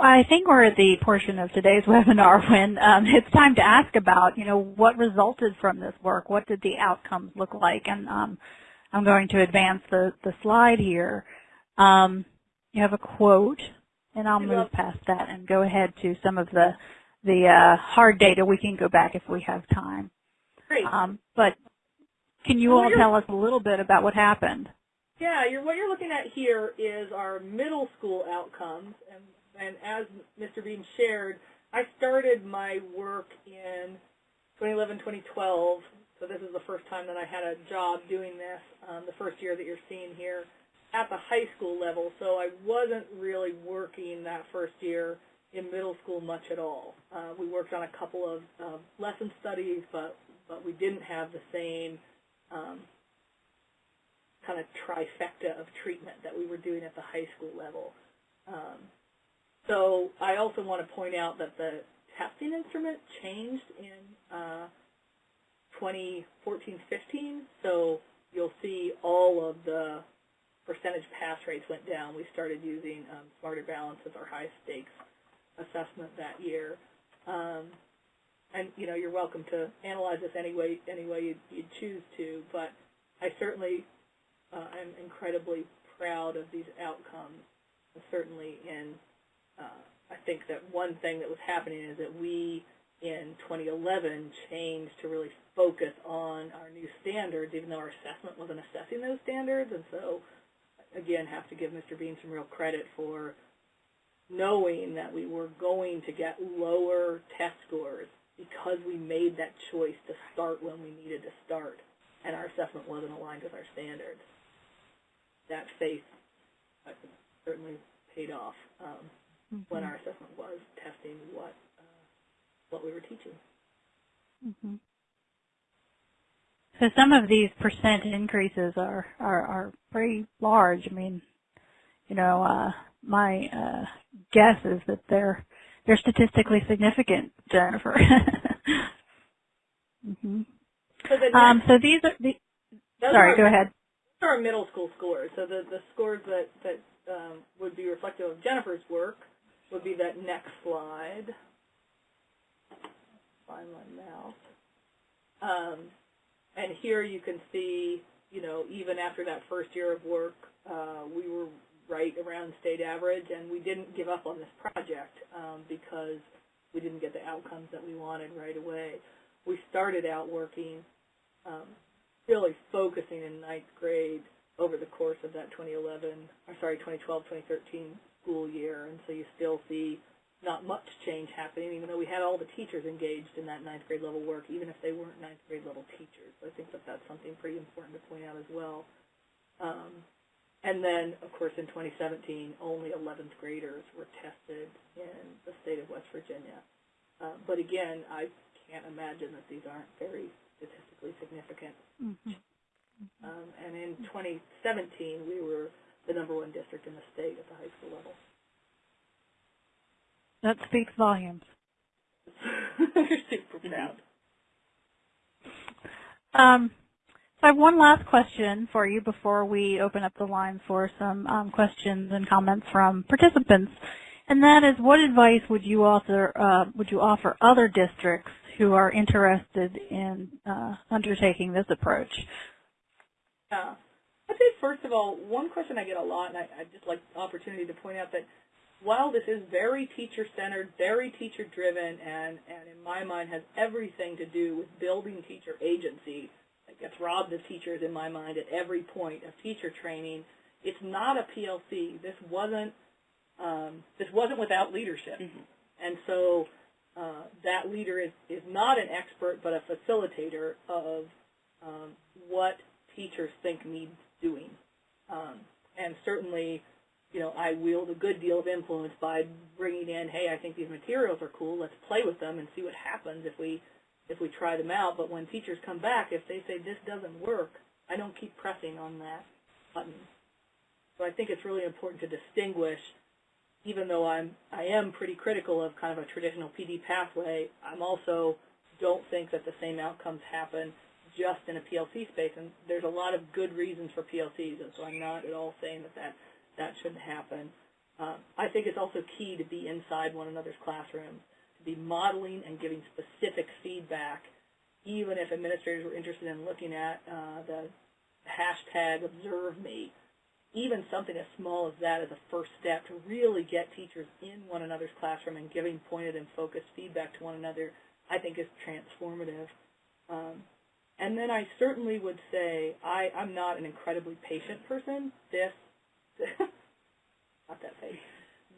I think we're at the portion of today's webinar when um, it's time to ask about, you know, what resulted from this work? What did the outcomes look like? And um, I'm going to advance the, the slide here. Um, you have a quote, and I'll move past that and go ahead to some of the the uh, hard data. We can go back if we have time. Great. Um, but can you all tell us a little bit about what happened? Yeah, you're, what you're looking at here is our middle school outcomes, and, and as Mr. Beam shared, I started my work in 2011, 2012, so this is the first time that I had a job doing this, um, the first year that you're seeing here, at the high school level, so I wasn't really working that first year in middle school much at all. Uh, we worked on a couple of uh, lesson studies, but, but we didn't have the same um, kind of trifecta of treatment that we were doing at the high school level. Um, so I also want to point out that the testing instrument changed in uh, 2014-15. So you'll see all of the percentage pass rates went down. We started using um, Smarter Balance as our high stakes assessment that year. Um, and you know you're welcome to analyze this any way any way you you choose to, but I certainly uh, am incredibly proud of these outcomes. Certainly, in uh, I think that one thing that was happening is that we in 2011 changed to really focus on our new standards, even though our assessment wasn't assessing those standards, and so again have to give Mr. Beam some real credit for knowing that we were going to get lower test scores because we made that choice to start when we needed to start and our assessment wasn't aligned with our standards. That faith uh, certainly paid off um, when our assessment was testing what uh, what we were teaching. Mm-hmm. So some of these percent increases are, are, are pretty large. I mean, you know, uh, my uh, guess is that they're they're statistically significant, Jennifer. Um, so these are the. those Sorry, are, go ahead. Those are our middle school scores. So the, the scores that, that um, would be reflective of Jennifer's work would be that next slide. Find my mouse. Um, and here you can see, you know, even after that first year of work, uh, we were right around state average, and we didn't give up on this project um, because we didn't get the outcomes that we wanted right away. We started out working um, really focusing in ninth grade over the course of that 2011, or sorry, 2012, 2013 school year, and so you still see not much change happening, even though we had all the teachers engaged in that ninth grade level work, even if they weren't ninth grade level teachers. I think that that's something pretty important to point out as well. Um, and then, of course, in 2017, only 11th graders were tested in the state of West Virginia. Uh, but again, I can't imagine that these aren't very statistically significant. Mhm. Um, and in 2017, we were the number one district in the state at the high school level. That speaks volumes. We're super proud. Um, so I have one last question for you before we open up the line for some um, questions and comments from participants, and that is, what advice would you offer uh, would you offer other districts who are interested in uh, undertaking this approach? Yeah. I'd say, first of all, one question I get a lot, and I, I'd just like the opportunity to point out that while this is very teacher-centered, very teacher-driven, and, and in my mind has everything to do with building teacher agency, that gets robbed of teachers in my mind at every point of teacher training, it's not a PLC. This wasn't um, this wasn't without leadership, Mhm. and so uh, that leader is, is not an expert but a facilitator of um, what teachers think needs doing. Um, and certainly, you know, I wield a good deal of influence by bringing in, hey, I think these materials are cool. Let's play with them and see what happens if we if we try them out. But when teachers come back, if they say this doesn't work, I don't keep pressing on that button. So I think it's really important to distinguish. Even though I'm I am pretty critical of kind of a traditional PD pathway, I'm also don't think that the same outcomes happen just in a PLC space, and there's a lot of good reasons for PLCs, and so I'm not at all saying that that, that shouldn't happen. Uh, I think it's also key to be inside one another's classrooms, to be modeling and giving specific feedback, even if administrators were interested in looking at uh, the hashtag observe me. Even something as small as that is a first step to really get teachers in one another's classroom and giving pointed and focused feedback to one another, I think is transformative. Um, and then I certainly would say I, I'm not an incredibly patient person. This, not that patient.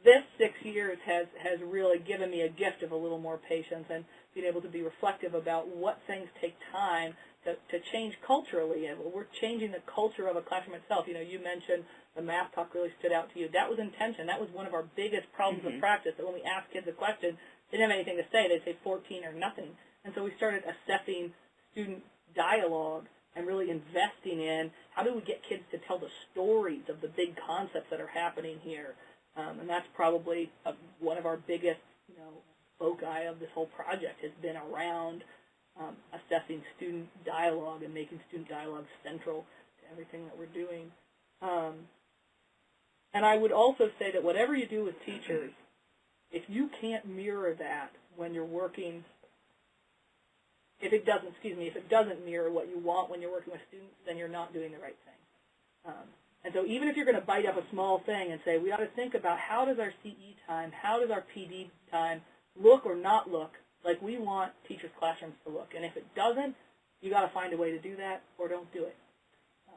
This six years has, has really given me a gift of a little more patience and being able to be reflective about what things take time to, to change culturally. And we're changing the culture of a classroom itself. You know, you mentioned the math talk really stood out to you. That was intention. That was one of our biggest problems Mhm. of practice, that when we asked kids a question, they didn't have anything to say. They'd say 14 or nothing. And so we started assessing student dialogue and really investing in how do we get kids to tell the stories of the big concepts that are happening here. Um, and that's probably a, one of our biggest, you know, foci of this whole project has been around um, assessing student dialogue and making student dialogue central to everything that we're doing. Um, and I would also say that whatever you do with teachers, if you can't mirror that when you're working if it doesn't, excuse me, if it doesn't mirror what you want when you're working with students, then you're not doing the right thing. Um, and so even if you're going to bite up a small thing and say, we ought to think about how does our CE time, how does our PD time look or not look like we want teachers' classrooms to look. And if it doesn't, you got to find a way to do that or don't do it. Um,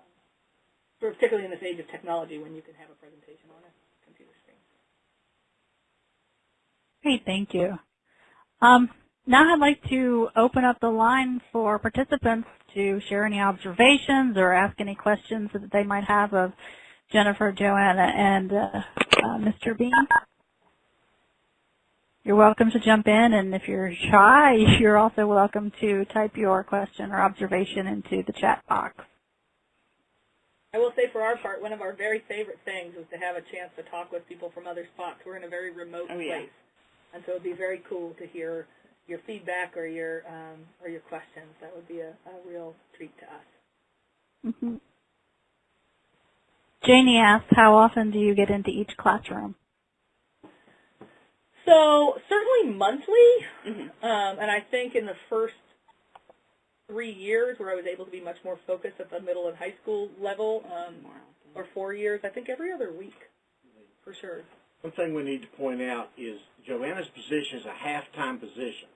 particularly in this age of technology when you can have a presentation on a computer screen. Great, thank you. Um, now I'd like to open up the line for participants to share any observations or ask any questions that they might have of Jennifer, Joanna, and uh, uh, Mr. Beam. You're welcome to jump in, and if you're shy, you're also welcome to type your question or observation into the chat box. I will say for our part, one of our very favorite things is to have a chance to talk with people from other spots. We're in a very remote Oh, yeah. place. And so it would be very cool to hear your feedback or your um, or your questions. That would be a, a real treat to us. Mm-hmm. Janie asks, how often do you get into each classroom? So certainly monthly, Mm-hmm. um, and I think in the first three years where I was able to be much more focused at the middle and high school level, um, or four years, I think every other week, for sure. One thing we need to point out is Joanna's position is a half-time position.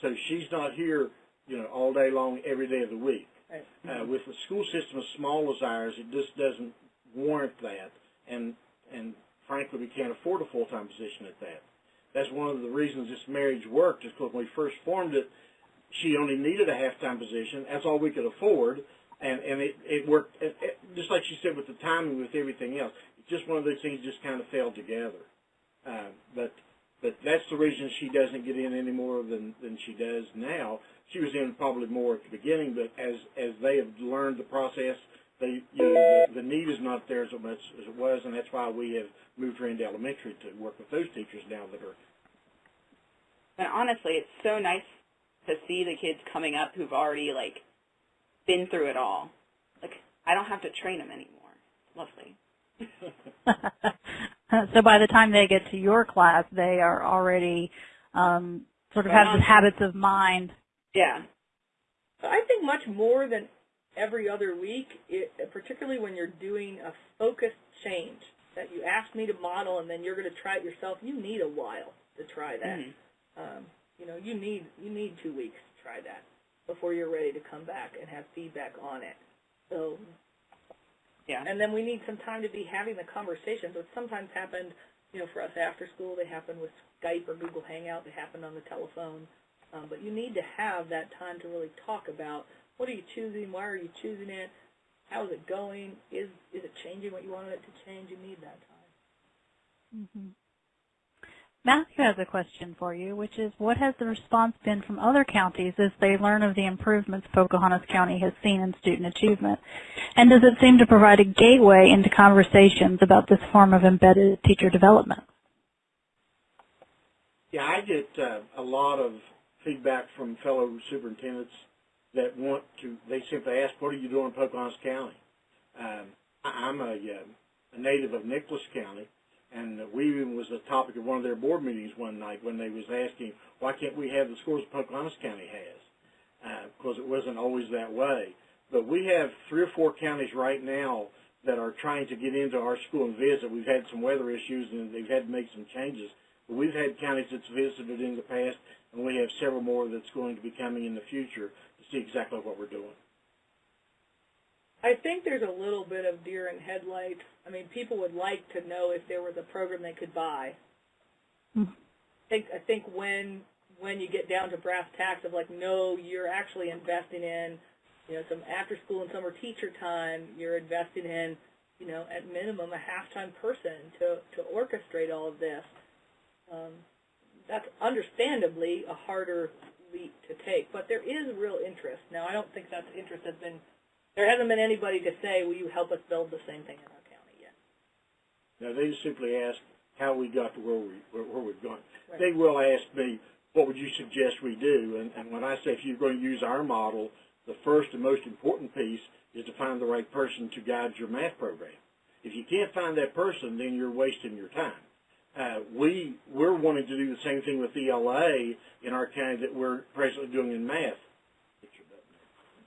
So she's not here, you know, all day long, every day of the week. Uh, with a school system as small as ours, it just doesn't warrant that, and and frankly, we can't afford a full-time position at that. That's one of the reasons this marriage worked, is because when we first formed it, she only needed a half-time position. That's all we could afford, and and it it worked. It, it, just like she said with the timing, with everything else, it's just one of those things just kind of fell together. Uh, but but that's the reason she doesn't get in any more than than she does now. She was in probably more at the beginning, but as as they have learned the process, they you know the, the need is not there so much as it was, and that's why we have moved her into elementary to work with those teachers now that are And honestly, it's so nice to see the kids coming up who've already like been through it all. Like I don't have to train them anymore. Lovely. so by the time they get to your class, they are already um, sort of Right have the habits of mind. Yeah. So I think much more than every other week, it, particularly when you're doing a focused change that you asked me to model and then you're going to try it yourself, you need a while to try that. Mhm. Um, you know, you need you need two weeks to try that before you're ready to come back and have feedback on it. So, Yeah. and then we need some time to be having the conversations, which sometimes happened, you know, for us after school. They happened with Skype or Google Hangout. They happened on the telephone. Um, but you need to have that time to really talk about what are you choosing, why are you choosing it, how is it going, is is it changing what you wanted it to change? You need that time. hmm Matthew has a question for you, which is what has the response been from other counties as they learn of the improvements Pocahontas County has seen in student achievement? And does it seem to provide a gateway into conversations about this form of embedded teacher development? Yeah, I get uh, a lot of feedback from fellow superintendents that want to. They simply ask, "What are you doing in Pocahontas County?" Um, I'm a, uh, a native of Nicholas County, and we even was the topic of one of their board meetings one night when they was asking, "Why can't we have the scores Pocahontas County has?" Uh, because it wasn't always that way. But we have three or four counties right now that are trying to get into our school and visit. We've had some weather issues, and they've had to make some changes. But we've had counties that's visited in the past, and we have several more that's going to be coming in the future to see exactly what we're doing. I think there's a little bit of deer in headlights. I mean, people would like to know if there was a program they could buy. Mhm. I think I think when when you get down to brass tacks of like, no, you're actually investing in, you know, some after school and summer teacher time. You're investing in, you know, at minimum a halftime person to to orchestrate all of this. Um, that's understandably a harder leap to take, but there is real interest. Now, I don't think that interest has been there hasn't been anybody to say, will you help us build the same thing in our county yet. Now, they just simply ask how we got to where, we, where, where we've gone. Right. They will ask me, what would you suggest we do? And, and when I say if you're going to use our model, the first and most important piece is to find the right person to guide your math program. If you can't find that person, then you're wasting your time. Uh, we, we're wanting to do the same thing with ELA in our county that we're presently doing in math.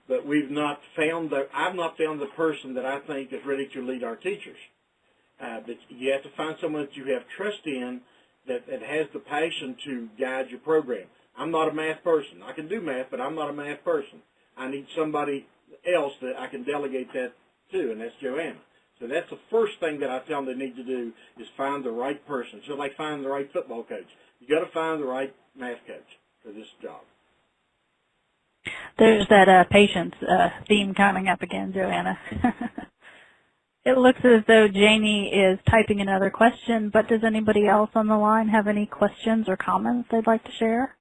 But we've not found the, I've not found the person that I think is ready to lead our teachers. Uh, but you have to find someone that you have trust in that, that has the passion to guide your program. I'm not a math person. I can do math, but I'm not a math person. I need somebody else that I can delegate that to, and that's Joanna. So that's the first thing that I tell them they need to do is find the right person. So like finding the right football coach. You got to find the right math coach for this job. There's that uh, patience uh, theme coming up again, Joanna. it looks as though Janie is typing another question, but does anybody else on the line have any questions or comments they'd like to share?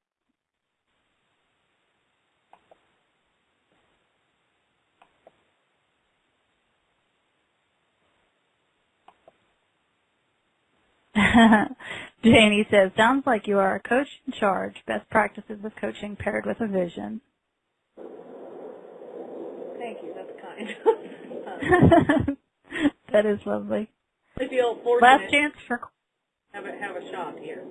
Janie says, sounds like you are a coach in charge. Best practices of coaching paired with a vision. Thank you. That's kind. that is lovely. I feel fortunate Last chance for have a, have a shot here.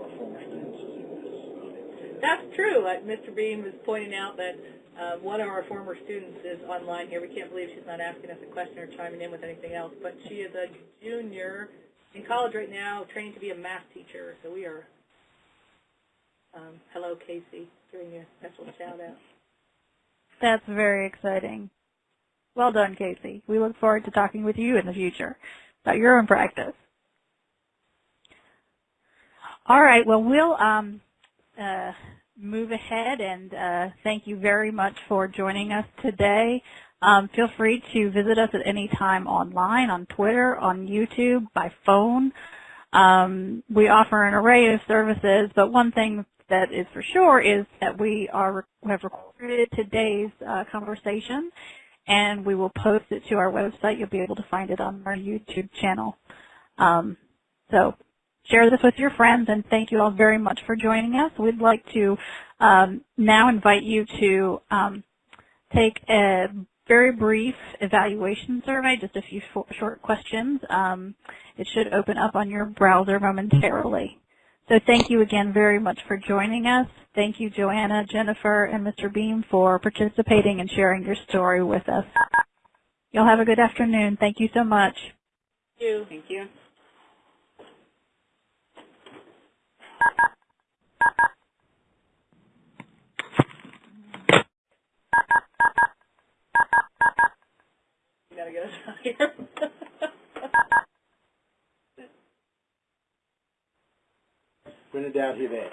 Our former students is in this. That's true. Like Mr. Beam was pointing out that uh, one of our former students is online here. We can't believe she's not asking us a question or chiming in with anything else. But she is a junior in college right now, training to be a math teacher. So we are, um, hello, Casey, giving you a special shout out. That's very exciting. Well done, Casey. We look forward to talking with you in the future about your own practice. All right. Well, we'll um, uh, move ahead and uh, thank you very much for joining us today. Um, feel free to visit us at any time online, on Twitter, on YouTube, by phone. Um, we offer an array of services, but one thing that is for sure is that we are have recorded today's uh, conversation, and we will post it to our website. You'll be able to find it on our YouTube channel. Um, so share this with your friends, and thank you all very much for joining us. We'd like to um, now invite you to um, take a very brief evaluation survey, just a few short questions. Um, it should open up on your browser momentarily. So thank you again very much for joining us. Thank you, Joanna, Jennifer, and Mr. Beam for participating and sharing your story with us. You'll have a good afternoon. Thank you so much. Thank you. Thank you. You gotta get us out of here. When in doubt, hit A.